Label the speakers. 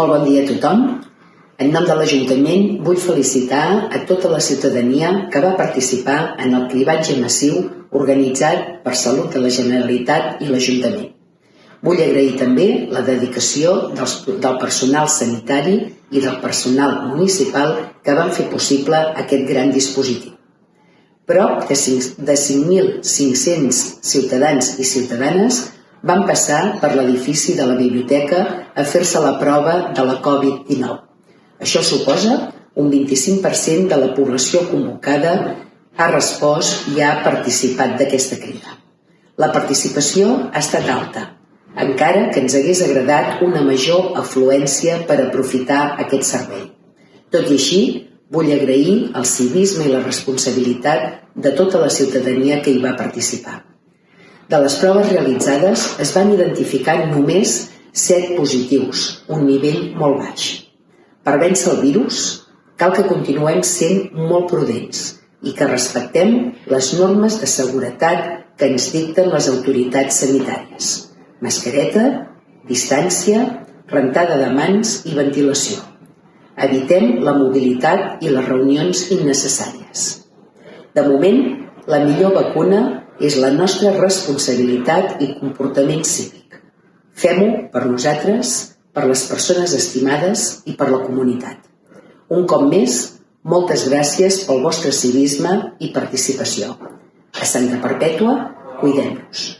Speaker 1: Molt bon dia a tothom. En nom de l'Ajuntament vull felicitar a tota la ciutadania que va participar en el cribatge massiu organitzat per Salut de la Generalitat i l'Ajuntament. Vull agrair també la dedicació dels, del personal sanitari i del personal municipal que van fer possible aquest gran dispositiu. Prop de 5.500 ciutadans i ciutadanes van passar per l'edifici de la biblioteca a fer-se la prova de la Covid-19. Això suposa un 25% de la població convocada ha respost i ha participat d'aquesta crida. La participació ha estat alta, encara que ens hagués agradat una major afluència per aprofitar aquest servei. Tot i així, vull agrair el civisme i la responsabilitat de tota la ciutadania que hi va participar. De les proves realitzades es van identificar només 7 positius, un nivell molt baix. Per vèncer el virus, cal que continuem sent molt prudents i que respectem les normes de seguretat que ens dicten les autoritats sanitàries. Mascareta, distància, rentada de mans i ventilació. Evitem la mobilitat i les reunions innecessàries. De moment, la millor vacuna és la nostra responsabilitat i comportament cívic. Fem-ho per nosaltres, per les persones estimades i per la comunitat. Un cop més, moltes gràcies pel vostre civisme i participació. A Santa Perpètua, cuidem-nos.